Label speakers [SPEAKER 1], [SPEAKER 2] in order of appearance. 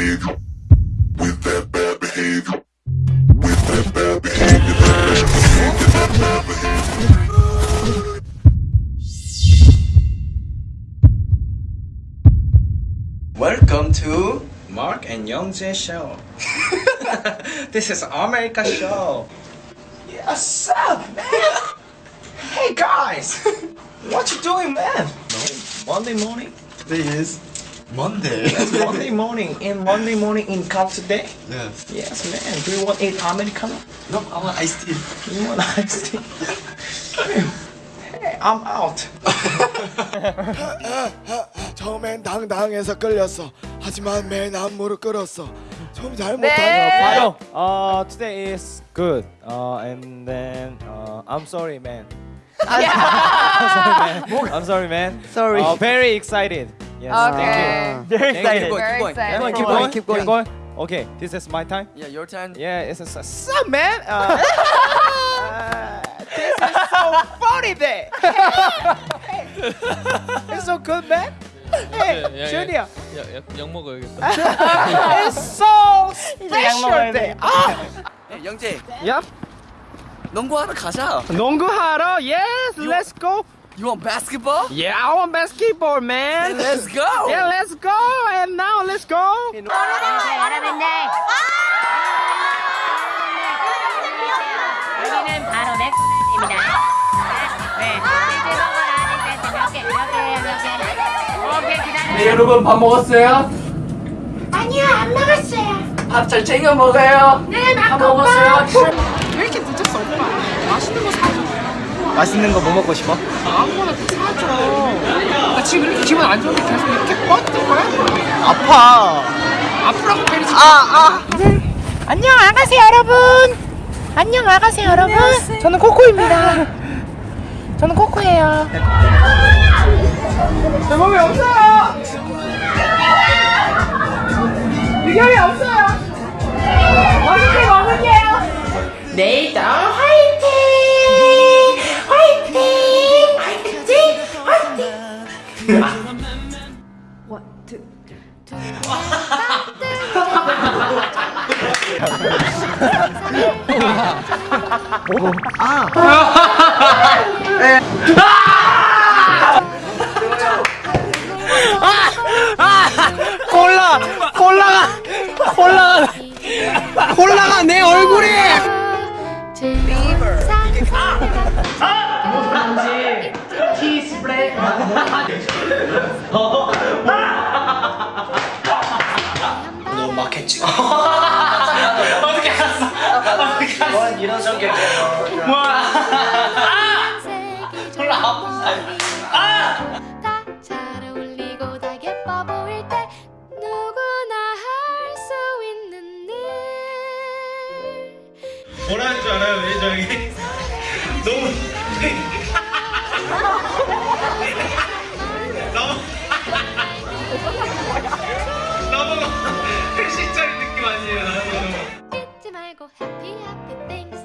[SPEAKER 1] behavior. With that bad behavior. With that bad behavior. That bad behavior. That bad behavior.
[SPEAKER 2] Welcome to Mark and Youngjae show. this is America show. Yeah, what's up, man? hey guys, what you doing, man? No, Monday morning.
[SPEAKER 3] Today is Monday.
[SPEAKER 2] It's Monday morning. In Monday morning in car today.
[SPEAKER 3] yes.
[SPEAKER 2] Yes, man. Do you want eat Americano?
[SPEAKER 3] No, I want iced tea.
[SPEAKER 2] You want iced tea? hey, I'm out.
[SPEAKER 4] 처음엔 당당해서 끌렸어. 하지만 맨안 무릎 꿇었어. 좀 잘못한
[SPEAKER 5] 네.
[SPEAKER 4] 거
[SPEAKER 6] Uh, today is good. Uh, and then uh, I'm sorry, man.
[SPEAKER 5] 아,
[SPEAKER 6] I'm sorry, man.
[SPEAKER 5] Sorry.
[SPEAKER 6] Uh, very excited. Yes.
[SPEAKER 5] Okay.
[SPEAKER 6] Thank you.
[SPEAKER 5] Very
[SPEAKER 6] you.
[SPEAKER 5] Very excited.
[SPEAKER 6] Keep going. Keep going. Keep going. Okay, this is my time.
[SPEAKER 3] Yeah, your turn.
[SPEAKER 6] Yeah, it's a up, man. Uh, uh, this is so funny day. it's so good, man. Hey, Junior.
[SPEAKER 7] 약 먹어야겠다.
[SPEAKER 6] it's so special day. Ah.
[SPEAKER 3] Hey, 영재,
[SPEAKER 6] Yep.
[SPEAKER 3] 농구하러 가자.
[SPEAKER 6] 농구하러. Yes, let's go.
[SPEAKER 3] You want basketball?
[SPEAKER 6] Yeah, I want basketball, man.
[SPEAKER 3] Let's go.
[SPEAKER 6] Yeah, let's go. And now let's go.
[SPEAKER 8] 여러분들 여기는 바로 맥입니다. 네, 치즈 버거라 세트 몇 개, 몇 개예요, 몇 개? 오케이, 기다려.
[SPEAKER 3] 네, 여러분 밥 먹었어요?
[SPEAKER 8] 아니요, 안 먹었어요.
[SPEAKER 3] 밥 잘 챙겨 먹어요.
[SPEAKER 8] 네, 밥막
[SPEAKER 3] 먹었어요?
[SPEAKER 5] 왜 이렇게 늦었어, 오빠? 맛있는 거 사줘.
[SPEAKER 6] 맛있는 거 뭐 먹고 싶어?
[SPEAKER 5] 아무거나 좀 사줘. 나 지금 이렇게 기분 안 좋은데 계속 이렇게 뻗을 거야?
[SPEAKER 6] 아파.
[SPEAKER 5] 아프라고 때리지.
[SPEAKER 6] 아, 아.
[SPEAKER 9] 안녕 아가새 여러분. 안녕 아가새 여러분. 저는 코코입니다. 저는 코코예요.
[SPEAKER 5] 내 몸에 없어요. 의견이 없어요. 맛있게 먹을게요.
[SPEAKER 9] 내일도
[SPEAKER 6] 콜라, 콜라가, 콜라가, 콜라가 내 얼굴에.
[SPEAKER 2] 너 어떻게 알았어? 어떻게 알았어? 뭐 이런 성격이야. 뭐. 아! 졸라
[SPEAKER 8] 아프다. 뭐라 하는 줄 알아요 매니저형이? 너무 너무
[SPEAKER 2] 너무 회식자리 잊지 말고 happy happy things